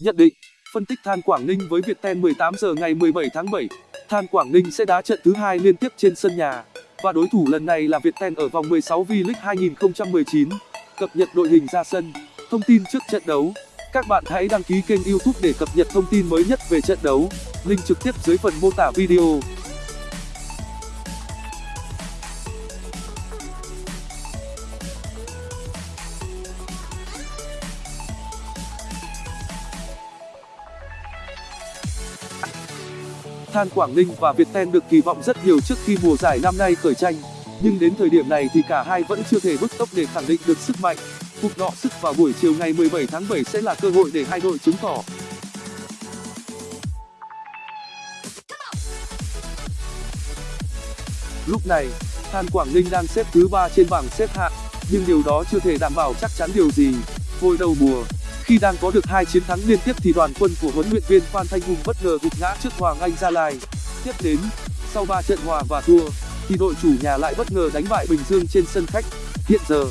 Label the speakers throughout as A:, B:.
A: Nhận định, phân tích Than Quảng Ninh với Viettel 18 giờ ngày 17 tháng 7, Than Quảng Ninh sẽ đá trận thứ hai liên tiếp trên sân nhà và đối thủ lần này là Viettel ở vòng 16 V-League 2019. Cập nhật đội hình ra sân, thông tin trước trận đấu. Các bạn hãy đăng ký kênh YouTube để cập nhật thông tin mới nhất về trận đấu. Link trực tiếp dưới phần mô tả video. Than Quảng Ninh và Viettel được kỳ vọng rất nhiều trước khi mùa giải năm nay khởi tranh, nhưng đến thời điểm này thì cả hai vẫn chưa thể bứt tốc để khẳng định được sức mạnh. Cuộc đọ sức vào buổi chiều ngày 17 tháng 7 sẽ là cơ hội để hai đội chứng tỏ. Lúc này, Than Quảng Ninh đang xếp thứ trên bảng xếp hạng, nhưng điều đó chưa thể đảm bảo chắc chắn điều gì. Hồi đầu mùa, khi đang có được hai chiến thắng liên tiếp thì đoàn quân của huấn luyện viên Phan Thanh Hùng bất ngờ gục ngã trước Hoàng Anh Gia Lai. Tiếp đến, sau 3 trận hòa và thua, thì đội chủ nhà lại bất ngờ đánh bại Bình Dương trên sân khách. Hiện giờ,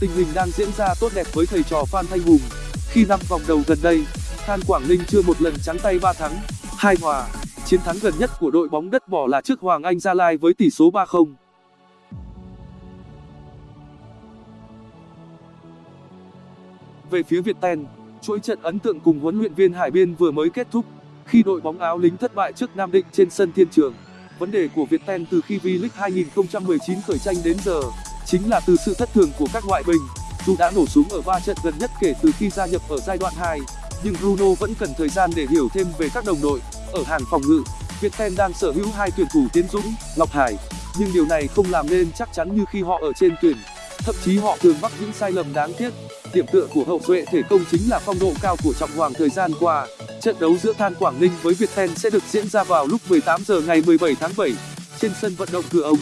A: tình hình đang diễn ra tốt đẹp với thầy trò Phan Thanh Hùng. Khi năm vòng đầu gần đây, Than Quảng Ninh chưa một lần trắng tay 3 thắng, 2 hòa. Chiến thắng gần nhất của đội bóng đất bỏ là trước Hoàng Anh Gia Lai với tỷ số 3-0. Về phía Viettel, chuỗi trận ấn tượng cùng huấn luyện viên Hải Biên vừa mới kết thúc khi đội bóng áo lính thất bại trước Nam Định trên sân Thiên Trường. Vấn đề của Viettel từ khi V-League 2019 khởi tranh đến giờ chính là từ sự thất thường của các ngoại binh. Dù đã nổ súng ở ba trận gần nhất kể từ khi gia nhập ở giai đoạn 2, nhưng Bruno vẫn cần thời gian để hiểu thêm về các đồng đội. Ở hàng phòng ngự, Viettel đang sở hữu hai tuyển thủ Tiến Dũng, Ngọc Hải, nhưng điều này không làm nên chắc chắn như khi họ ở trên tuyển. Thậm chí họ thường mắc những sai lầm đáng tiếc. Điểm tựa của hậu duệ thể công chính là phong độ cao của trọng hoàng thời gian qua. Trận đấu giữa than quảng ninh với viettel sẽ được diễn ra vào lúc 18 giờ ngày 17 tháng 7 trên sân vận động cửa ông